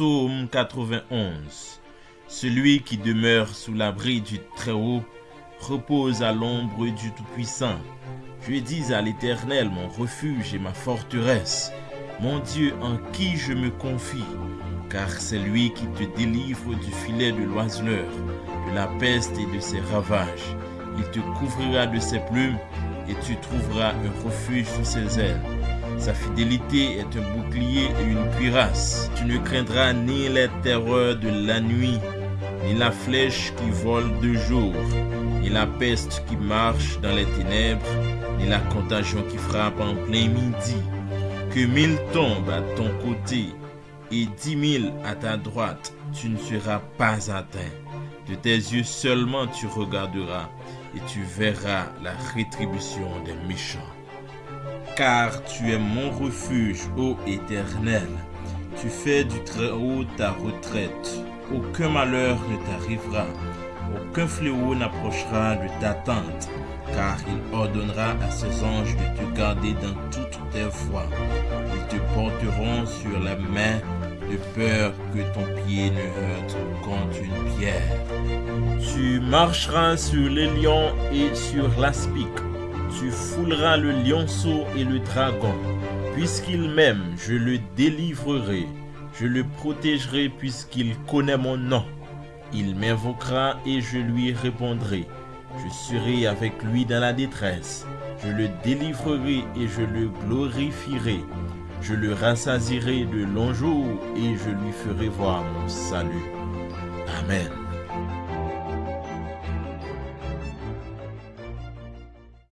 Psaume 91 Celui qui demeure sous l'abri du Très-Haut repose à l'ombre du Tout-Puissant. Je dis à l'Éternel, mon refuge et ma forteresse, mon Dieu en qui je me confie, car c'est lui qui te délivre du filet de l'oiseleur, de la peste et de ses ravages. Il te couvrira de ses plumes et tu trouveras un refuge sous ses ailes. Sa fidélité est un bouclier et une cuirasse. Tu ne craindras ni les terreurs de la nuit, ni la flèche qui vole de jour, ni la peste qui marche dans les ténèbres, ni la contagion qui frappe en plein midi. Que mille tombent à ton côté et dix mille à ta droite, tu ne seras pas atteint. De tes yeux seulement tu regarderas et tu verras la rétribution des méchants. Car tu es mon refuge, ô Éternel. Tu fais du Très-Haut ta retraite. Aucun malheur ne t'arrivera. Aucun fléau n'approchera de ta tente. Car il ordonnera à ses anges de te garder dans toutes tes voies. Ils te porteront sur la main de peur que ton pied ne heurte contre une pierre. Tu marcheras sur les lions et sur l'aspic. Tu fouleras le lionceau et le dragon. Puisqu'il m'aime, je le délivrerai. Je le protégerai puisqu'il connaît mon nom. Il m'invoquera et je lui répondrai. Je serai avec lui dans la détresse. Je le délivrerai et je le glorifierai. Je le rassasirai de longs jours et je lui ferai voir mon salut. Amen.